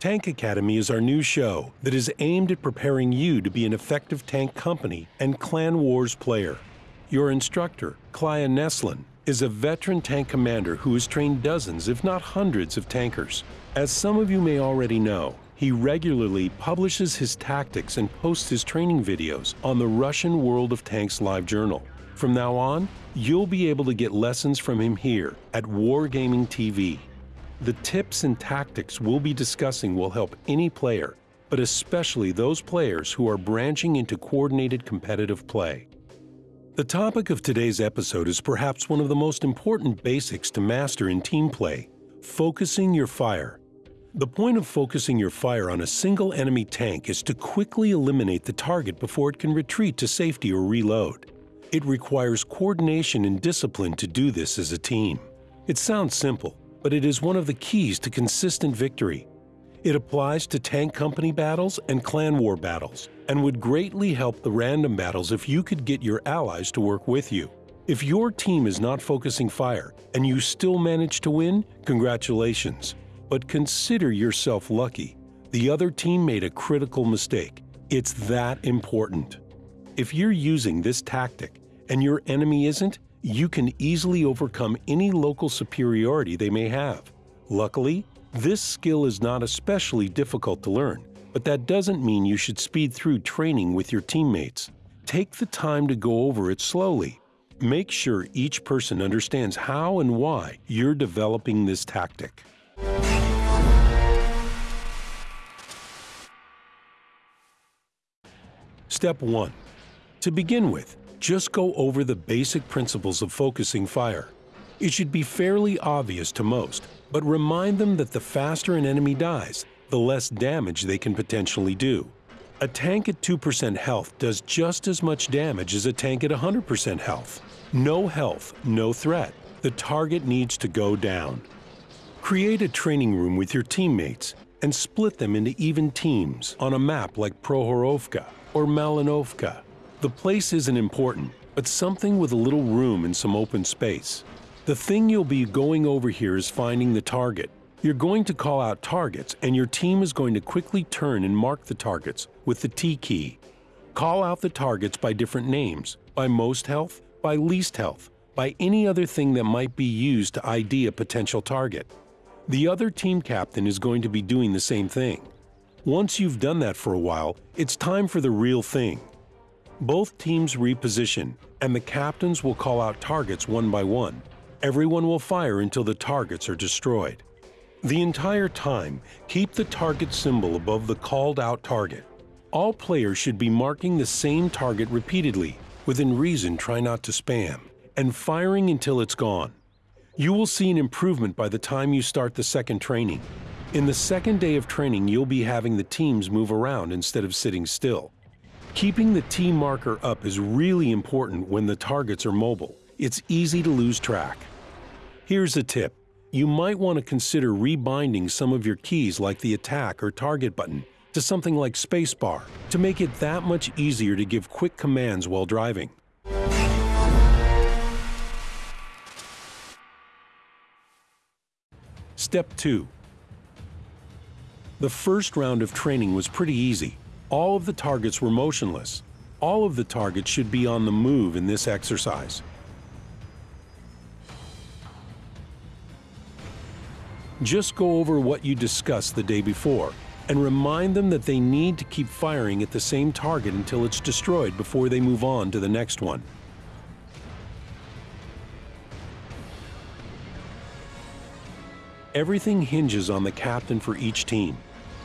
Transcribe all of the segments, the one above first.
Tank Academy is our new show that is aimed at preparing you to be an effective tank company and Clan Wars player. Your instructor, Klaya Neslin, is a veteran tank commander who has trained dozens, if not hundreds, of tankers. As some of you may already know, he regularly publishes his tactics and posts his training videos on the Russian World of Tanks live journal. From now on, you'll be able to get lessons from him here at Wargaming TV. The tips and tactics we'll be discussing will help any player, but especially those players who are branching into coordinated competitive play. The topic of today's episode is perhaps one of the most important basics to master in team play, focusing your fire. The point of focusing your fire on a single enemy tank is to quickly eliminate the target before it can retreat to safety or reload. It requires coordination and discipline to do this as a team. It sounds simple, but it is one of the keys to consistent victory. It applies to tank company battles and clan war battles, and would greatly help the random battles if you could get your allies to work with you. If your team is not focusing fire and you still manage to win, congratulations. But consider yourself lucky. The other team made a critical mistake. It's that important. If you're using this tactic and your enemy isn't, you can easily overcome any local superiority they may have. Luckily, this skill is not especially difficult to learn, but that doesn't mean you should speed through training with your teammates. Take the time to go over it slowly. Make sure each person understands how and why you're developing this tactic. Step 1. To begin with, just go over the basic principles of focusing fire. It should be fairly obvious to most, but remind them that the faster an enemy dies, the less damage they can potentially do. A tank at 2% health does just as much damage as a tank at 100% health. No health, no threat. The target needs to go down. Create a training room with your teammates and split them into even teams on a map like Prohorovka or Malinovka. The place isn't important, but something with a little room and some open space. The thing you'll be going over here is finding the target. You're going to call out targets, and your team is going to quickly turn and mark the targets with the T key. Call out the targets by different names, by most health, by least health, by any other thing that might be used to ID a potential target. The other team captain is going to be doing the same thing. Once you've done that for a while, it's time for the real thing. Both teams reposition, and the captains will call out targets one by one. Everyone will fire until the targets are destroyed. The entire time, keep the target symbol above the called out target. All players should be marking the same target repeatedly, within reason try not to spam, and firing until it's gone. You will see an improvement by the time you start the second training. In the second day of training, you'll be having the teams move around instead of sitting still. Keeping the T marker up is really important when the targets are mobile. It's easy to lose track. Here's a tip. You might want to consider rebinding some of your keys like the attack or target button to something like spacebar to make it that much easier to give quick commands while driving. Step 2. The first round of training was pretty easy. All of the targets were motionless. All of the targets should be on the move in this exercise. Just go over what you discussed the day before and remind them that they need to keep firing at the same target until it's destroyed before they move on to the next one. Everything hinges on the captain for each team.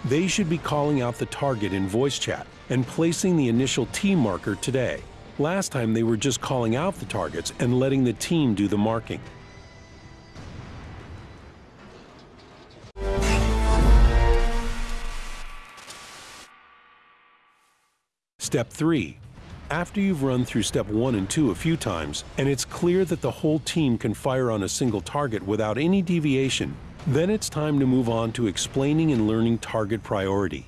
They should be calling out the target in voice chat and placing the initial T marker today. Last time they were just calling out the targets and letting the team do the marking. Step 3. After you've run through step 1 and 2 a few times, and it's clear that the whole team can fire on a single target without any deviation, then it's time to move on to explaining and learning target priority.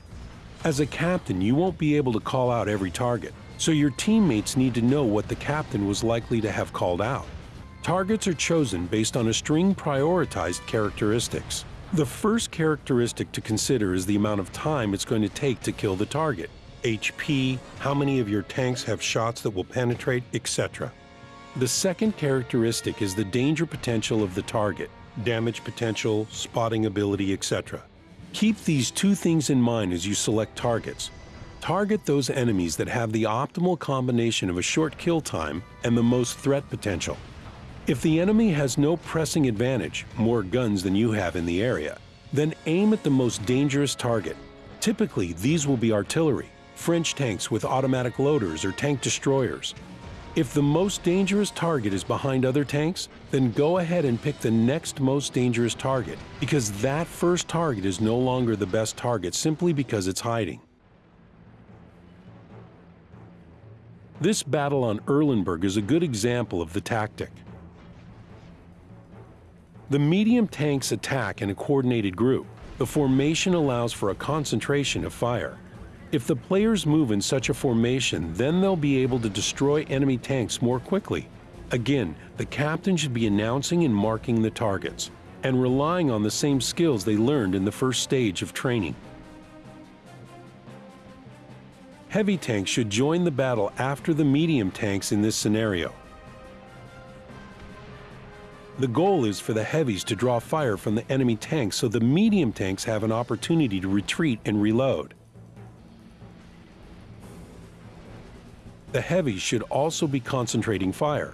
As a captain, you won't be able to call out every target, so your teammates need to know what the captain was likely to have called out. Targets are chosen based on a string prioritized characteristics. The first characteristic to consider is the amount of time it's going to take to kill the target. HP, how many of your tanks have shots that will penetrate, etc. The second characteristic is the danger potential of the target, damage potential, spotting ability, etc. Keep these two things in mind as you select targets. Target those enemies that have the optimal combination of a short kill time and the most threat potential. If the enemy has no pressing advantage, more guns than you have in the area, then aim at the most dangerous target. Typically, these will be artillery, French tanks with automatic loaders or tank destroyers. If the most dangerous target is behind other tanks, then go ahead and pick the next most dangerous target, because that first target is no longer the best target simply because it's hiding. This battle on Erlenberg is a good example of the tactic. The medium tanks attack in a coordinated group. The formation allows for a concentration of fire. If the players move in such a formation, then they'll be able to destroy enemy tanks more quickly. Again, the captain should be announcing and marking the targets, and relying on the same skills they learned in the first stage of training. Heavy tanks should join the battle after the medium tanks in this scenario. The goal is for the heavies to draw fire from the enemy tanks so the medium tanks have an opportunity to retreat and reload. The heavies should also be concentrating fire.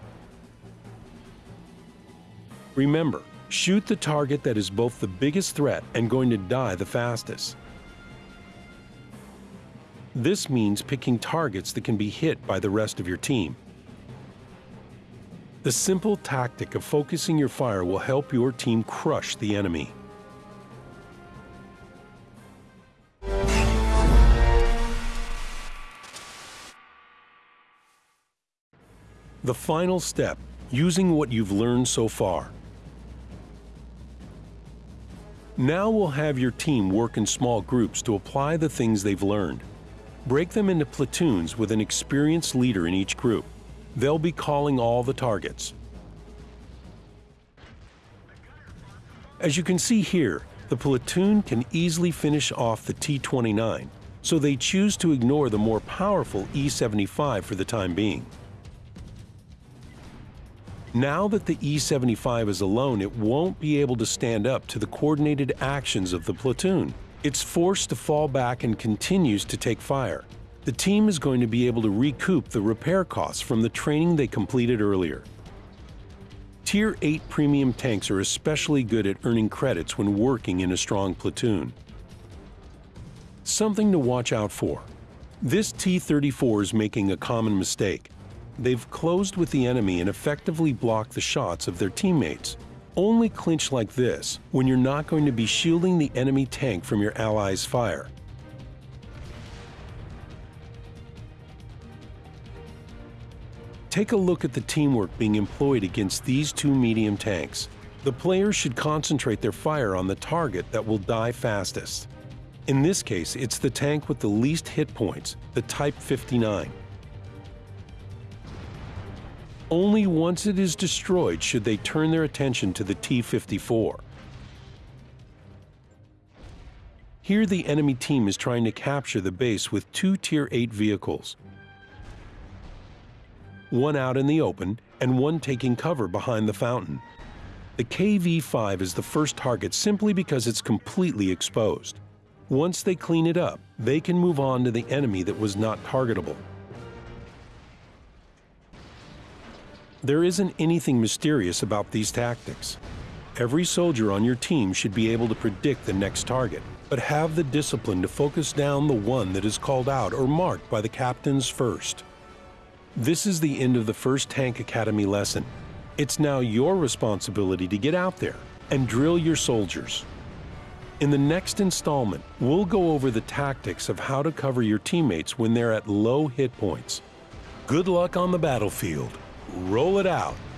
Remember, shoot the target that is both the biggest threat and going to die the fastest. This means picking targets that can be hit by the rest of your team. The simple tactic of focusing your fire will help your team crush the enemy. The final step, using what you've learned so far. Now we'll have your team work in small groups to apply the things they've learned. Break them into platoons with an experienced leader in each group. They'll be calling all the targets. As you can see here, the platoon can easily finish off the T-29, so they choose to ignore the more powerful E-75 for the time being. Now that the E-75 is alone, it won't be able to stand up to the coordinated actions of the platoon. It's forced to fall back and continues to take fire. The team is going to be able to recoup the repair costs from the training they completed earlier. Tier 8 premium tanks are especially good at earning credits when working in a strong platoon. Something to watch out for. This T-34 is making a common mistake they've closed with the enemy and effectively blocked the shots of their teammates. Only clinch like this when you're not going to be shielding the enemy tank from your allies' fire. Take a look at the teamwork being employed against these two medium tanks. The players should concentrate their fire on the target that will die fastest. In this case, it's the tank with the least hit points, the Type 59. Only once it is destroyed should they turn their attention to the T-54. Here the enemy team is trying to capture the base with two Tier 8 vehicles. One out in the open and one taking cover behind the fountain. The KV-5 is the first target simply because it's completely exposed. Once they clean it up, they can move on to the enemy that was not targetable. There isn't anything mysterious about these tactics. Every soldier on your team should be able to predict the next target, but have the discipline to focus down the one that is called out or marked by the captains first. This is the end of the first Tank Academy lesson. It's now your responsibility to get out there and drill your soldiers. In the next installment, we'll go over the tactics of how to cover your teammates when they're at low hit points. Good luck on the battlefield roll it out.